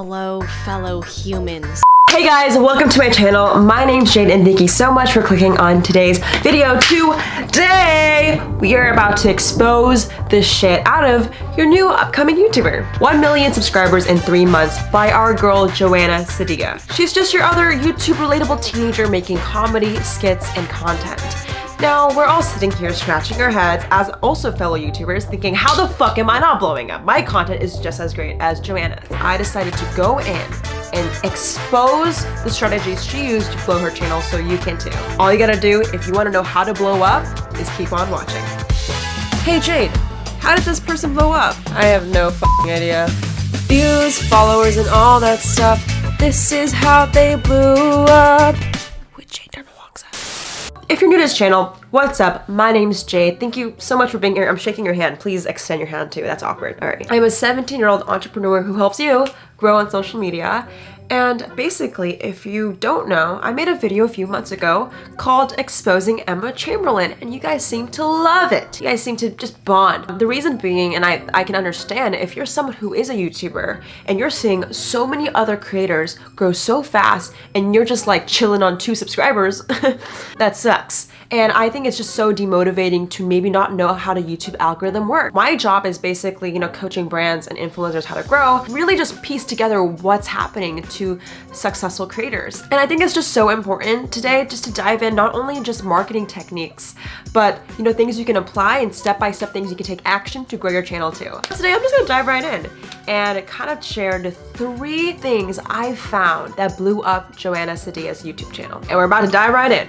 Hello, fellow humans. Hey guys, welcome to my channel. My name's Jade and thank you so much for clicking on today's video. Today, we are about to expose the shit out of your new upcoming YouTuber. 1 million subscribers in 3 months by our girl Joanna Ceddia. She's just your other YouTube relatable teenager making comedy, skits, and content. Now, we're all sitting here scratching our heads as also fellow YouTubers thinking, how the fuck am I not blowing up? My content is just as great as Joanna's. I decided to go in and expose the strategies she used to blow her channel so you can too. All you gotta do if you wanna know how to blow up is keep on watching. Hey Jade, how did this person blow up? I have no idea. Views, followers, and all that stuff. This is how they blew up. If you're new to this channel, what's up? My name's Jade. Thank you so much for being here. I'm shaking your hand. Please extend your hand too. That's awkward. All right. I'm a 17 year old entrepreneur who helps you grow on social media and basically, if you don't know, I made a video a few months ago called Exposing Emma Chamberlain, and you guys seem to love it. You guys seem to just bond. The reason being, and I, I can understand, if you're someone who is a YouTuber and you're seeing so many other creators grow so fast and you're just like chilling on two subscribers, that sucks. And I think it's just so demotivating to maybe not know how the YouTube algorithm works. My job is basically, you know, coaching brands and influencers how to grow, really just piece together what's happening to successful creators. And I think it's just so important today just to dive in not only just marketing techniques, but you know, things you can apply and step-by-step -step things you can take action to grow your channel too. Today I'm just gonna dive right in and kind of share the three things I found that blew up Joanna Ceddia's YouTube channel. And we're about to dive right in.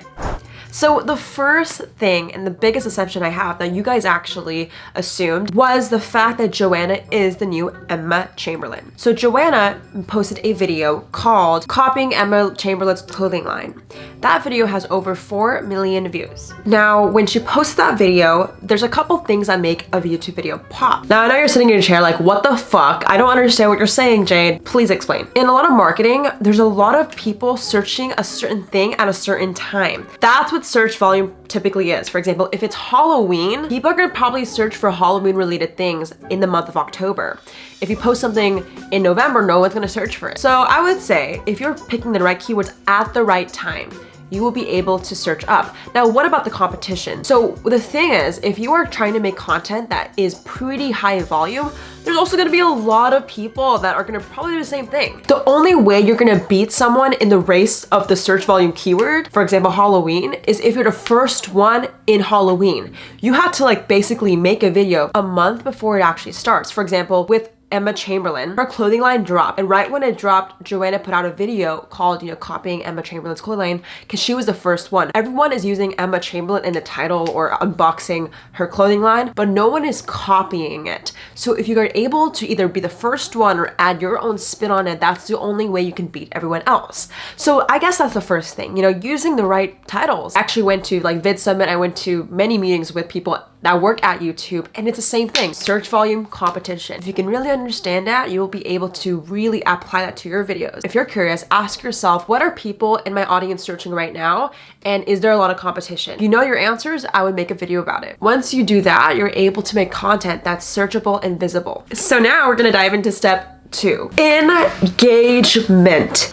So the first thing and the biggest assumption I have that you guys actually assumed was the fact that Joanna is the new Emma Chamberlain. So Joanna posted a video called Copying Emma Chamberlain's Clothing Line. That video has over 4 million views. Now, when she posted that video, there's a couple things that make a YouTube video pop. Now, I know you're sitting in your chair like, what the fuck? I don't understand what you're saying, Jade. Please explain. In a lot of marketing, there's a lot of people searching a certain thing at a certain time. That's what search volume typically is. For example, if it's Halloween, people are gonna probably search for Halloween related things in the month of October. If you post something in November, no one's gonna search for it. So I would say if you're picking the right keywords at the right time, you will be able to search up. Now, what about the competition? So the thing is, if you are trying to make content that is pretty high volume, there's also gonna be a lot of people that are gonna probably do the same thing. The only way you're gonna beat someone in the race of the search volume keyword, for example, Halloween, is if you're the first one in Halloween. You have to like basically make a video a month before it actually starts. For example, with Emma Chamberlain. Her clothing line dropped. And right when it dropped, Joanna put out a video called, you know, copying Emma Chamberlain's clothing line because she was the first one. Everyone is using Emma Chamberlain in the title or unboxing her clothing line, but no one is copying it. So if you are able to either be the first one or add your own spin on it, that's the only way you can beat everyone else. So I guess that's the first thing, you know, using the right titles. I actually went to like Vid Summit. I went to many meetings with people that work at YouTube and it's the same thing. Search volume competition. If you can really understand that, you will be able to really apply that to your videos. If you're curious, ask yourself, what are people in my audience searching right now? And is there a lot of competition? If you know your answers, I would make a video about it. Once you do that, you're able to make content that's searchable and visible. So now we're gonna dive into step two engagement.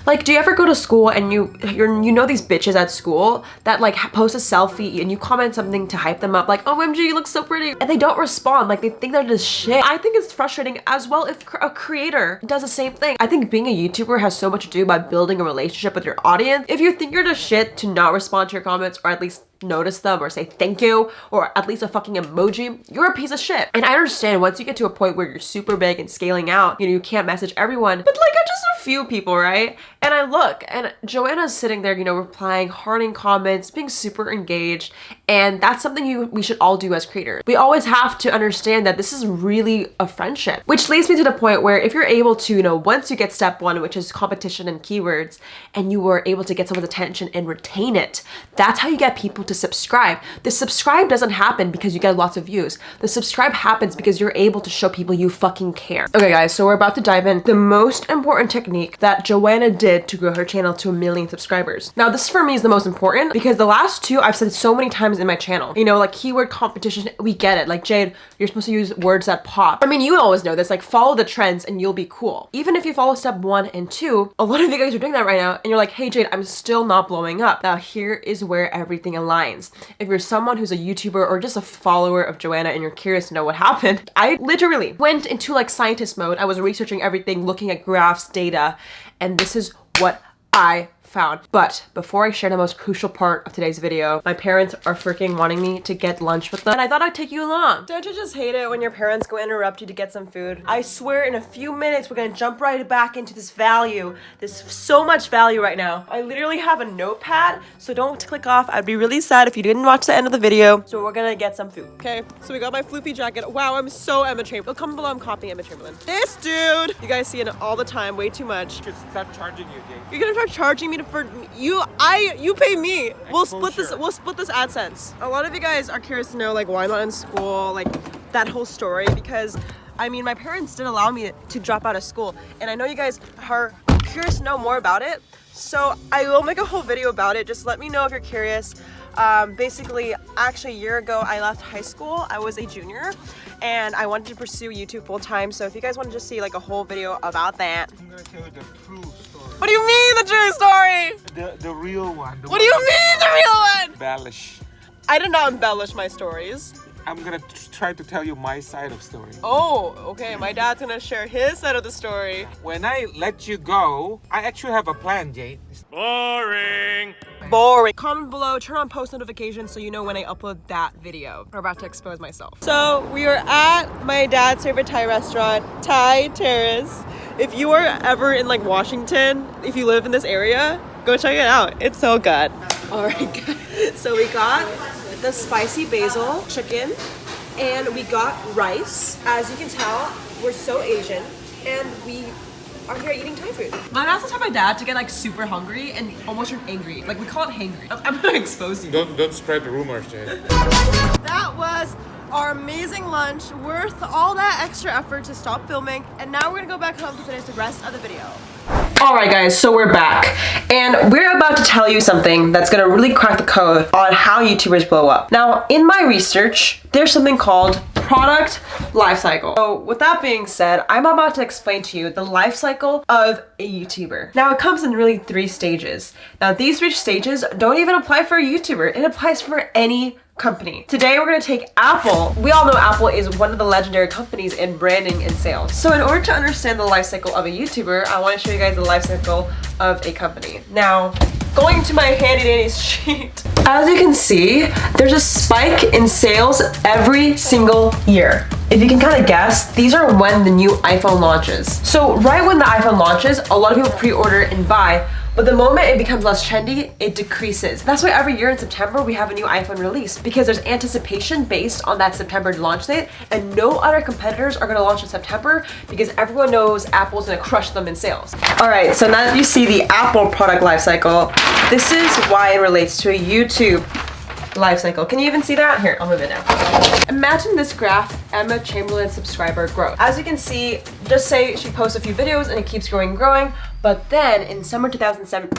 Like do you ever go to school and you you're you know these bitches at school that like post a selfie and you comment something to hype them up like oh omg you look so pretty. And they don't respond. Like they think they're just shit. I think it's frustrating as well if a creator does the same thing. I think being a youtuber has so much to do by building a relationship with your audience. If you think you're just shit to not respond to your comments or at least notice them or say thank you or at least a fucking emoji, you're a piece of shit. And I understand once you get to a point where you're super big and scaling out, you know, you can't message everyone, but like I just a few people, right? And I look and Joanna's sitting there, you know, replying, hearting comments, being super engaged. And that's something you we should all do as creators. We always have to understand that this is really a friendship, which leads me to the point where if you're able to, you know, once you get step one, which is competition and keywords, and you were able to get someone's attention and retain it, that's how you get people to subscribe. The subscribe doesn't happen because you get lots of views. The subscribe happens because you're able to show people you fucking care. Okay guys, so we're about to dive in. The most important technique that Joanna did to grow her channel to a million subscribers. Now, this for me is the most important because the last two I've said so many times in my channel. You know, like keyword competition, we get it. Like, Jade, you're supposed to use words that pop. I mean, you always know this, like follow the trends and you'll be cool. Even if you follow step one and two, a lot of you guys are doing that right now and you're like, hey Jade, I'm still not blowing up. Now here is where everything aligns. If you're someone who's a YouTuber or just a follower of Joanna and you're curious to know what happened, I literally went into like scientist mode. I was researching everything, looking at graphs, data, and this is what I found. But before I share the most crucial part of today's video, my parents are freaking wanting me to get lunch with them and I thought I'd take you along. Don't you just hate it when your parents go interrupt you to get some food? I swear in a few minutes we're gonna jump right back into this value. There's so much value right now. I literally have a notepad, so don't click off. I'd be really sad if you didn't watch the end of the video. So we're gonna get some food. Okay, so we got my floofy jacket. Wow, I'm so Emma Chamberlain. Comment below I'm copying Emma Chamberlain. This dude! You guys see it all the time, way too much. Just start charging you, Jay. You're gonna start charging me to, for you. I you pay me. We'll split this. We'll split this AdSense. A lot of you guys are curious to know like why I'm not in school, like that whole story because. I mean, my parents did allow me to drop out of school, and I know you guys are curious to know more about it. So I will make a whole video about it. Just let me know if you're curious. Um, basically, actually, a year ago, I left high school. I was a junior, and I wanted to pursue YouTube full time. So if you guys want to just see like a whole video about that, I'm gonna tell you the true story. what do you mean the true story? The the real one. The What do you mean the real one? Embellish. I did not embellish my stories. I'm gonna try to tell you my side of story. Oh, okay. My dad's gonna share his side of the story. When I let you go, I actually have a plan, Jay. Boring. Boring. Comment below, turn on post notifications so you know when I upload that video. I'm about to expose myself. So we are at my dad's favorite Thai restaurant, Thai Terrace. If you are ever in like Washington, if you live in this area, go check it out. It's so good. All right, guys. So we got the spicy basil chicken and we got rice. As you can tell, we're so Asian and we are here eating Thai food. Mine also taught my dad to get like super hungry and almost turn angry. Like we call it hangry. I'm- I'm gonna expose you. Don't don't spread the rumors, Jay. That was our amazing lunch, worth all that extra effort to stop filming. And now we're gonna go back home to finish the rest of the video. All right, guys, so we're back. And we're about to tell you something that's gonna really crack the code on how YouTubers blow up. Now, in my research, there's something called product life cycle. So with that being said, I'm about to explain to you the life cycle of a YouTuber. Now it comes in really three stages. Now these three stages don't even apply for a YouTuber. It applies for any company. Today we're gonna take Apple. We all know Apple is one of the legendary companies in branding and sales. So in order to understand the life cycle of a YouTuber, I wanna show you guys the life cycle of a company. Now, going to my handy dandy sheet. As you can see, there's a spike in sales every single year. If you can kind of guess, these are when the new iPhone launches. So right when the iPhone launches, a lot of people pre-order and buy, but the moment it becomes less trendy, it decreases. That's why every year in September we have a new iPhone release because there's anticipation based on that September launch date and no other competitors are gonna launch in September because everyone knows Apple's gonna crush them in sales. All right, so now that you see the Apple product life cycle, this is why it relates to a YouTube life cycle. Can you even see that? Here, I'll move it now. Imagine this graph, Emma Chamberlain subscriber growth. As you can see, just say she posts a few videos and it keeps growing and growing, but then in summer 2007,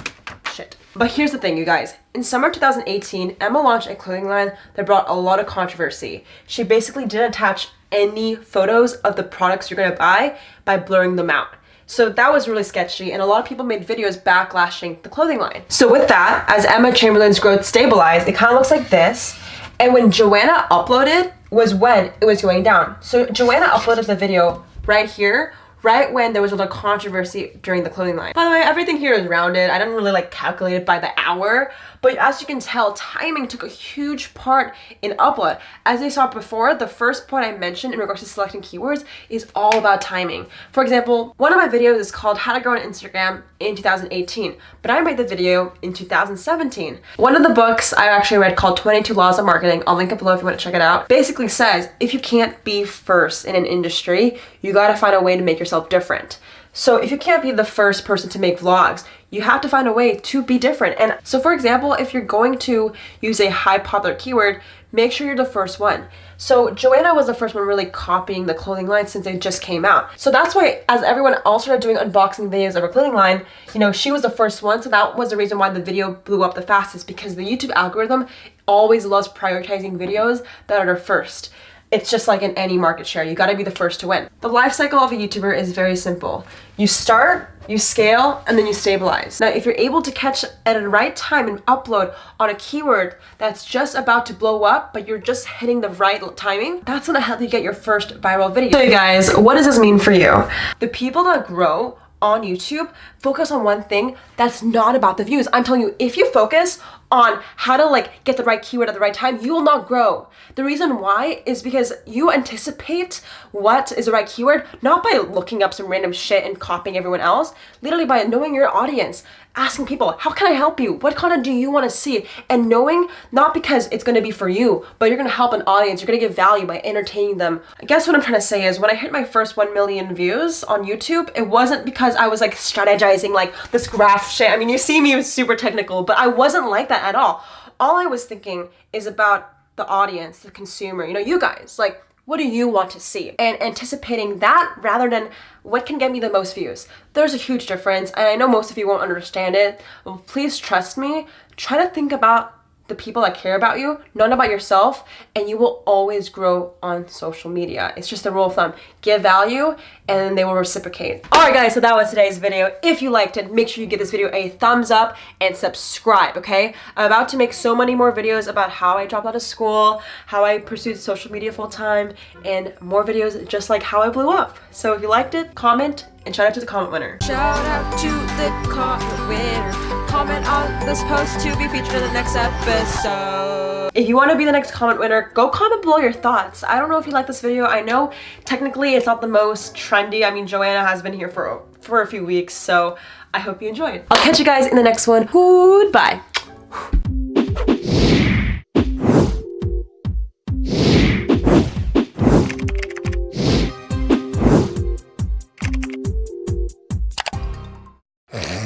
shit. But here's the thing, you guys. In summer 2018, Emma launched a clothing line that brought a lot of controversy. She basically didn't attach any photos of the products you're gonna buy by blurring them out. So that was really sketchy, and a lot of people made videos backlashing the clothing line. So with that, as Emma Chamberlain's growth stabilized, it kind of looks like this. And when Joanna uploaded was when it was going down. So Joanna uploaded the video right here, right when there was a little controversy during the clothing line. By the way, everything here is rounded. I didn't really like calculate it by the hour, but as you can tell, timing took a huge part in upload. As I saw before, the first point I mentioned in regards to selecting keywords is all about timing. For example, one of my videos is called How to Grow on Instagram in 2018, but I made the video in 2017. One of the books I actually read called 22 Laws of Marketing, I'll link it below if you want to check it out, basically says if you can't be first in an industry, you gotta find a way to make yourself different. So if you can't be the first person to make vlogs, you have to find a way to be different. And so for example, if you're going to use a high popular keyword, make sure you're the first one. So Joanna was the first one really copying the clothing line since they just came out. So that's why as everyone else started doing unboxing videos of her clothing line, you know, she was the first one. So that was the reason why the video blew up the fastest because the YouTube algorithm always loves prioritizing videos that are first. It's just like in any market share, you gotta be the first to win. The life cycle of a YouTuber is very simple. You start, you scale, and then you stabilize. Now, if you're able to catch at the right time and upload on a keyword that's just about to blow up, but you're just hitting the right timing, that's gonna help you get your first viral video. So you guys, what does this mean for you? The people that grow on YouTube, focus on one thing that's not about the views. I'm telling you, if you focus on how to like get the right keyword at the right time, you will not grow. The reason why is because you anticipate what is the right keyword, not by looking up some random shit and copying everyone else, literally by knowing your audience, asking people, how can I help you? What content do you want to see? And knowing not because it's going to be for you, but you're going to help an audience, you're going to give value by entertaining them. I guess what I'm trying to say is when I hit my first 1 million views on YouTube, it wasn't because I was like strategizing like this graph shit. I mean, you see me super technical, but I wasn't like that that at all. All I was thinking is about the audience, the consumer, you know, you guys, like, what do you want to see? And anticipating that rather than what can get me the most views. There's a huge difference, and I know most of you won't understand it. Please trust me. Try to think about the people that care about you, not about yourself, and you will always grow on social media. It's just a rule of thumb. Give value and they will reciprocate. Alright guys, so that was today's video. If you liked it, make sure you give this video a thumbs up and subscribe, okay? I'm about to make so many more videos about how I dropped out of school, how I pursued social media full time, and more videos just like how I blew up. So if you liked it, comment, and shout out to the comment winner. Shout out to the comment winner comment on this post to be featured in the next episode. If you want to be the next comment winner, go comment below your thoughts. I don't know if you like this video. I know technically it's not the most trendy. I mean, Joanna has been here for, for a few weeks, so I hope you enjoyed. I'll catch you guys in the next one. Goodbye.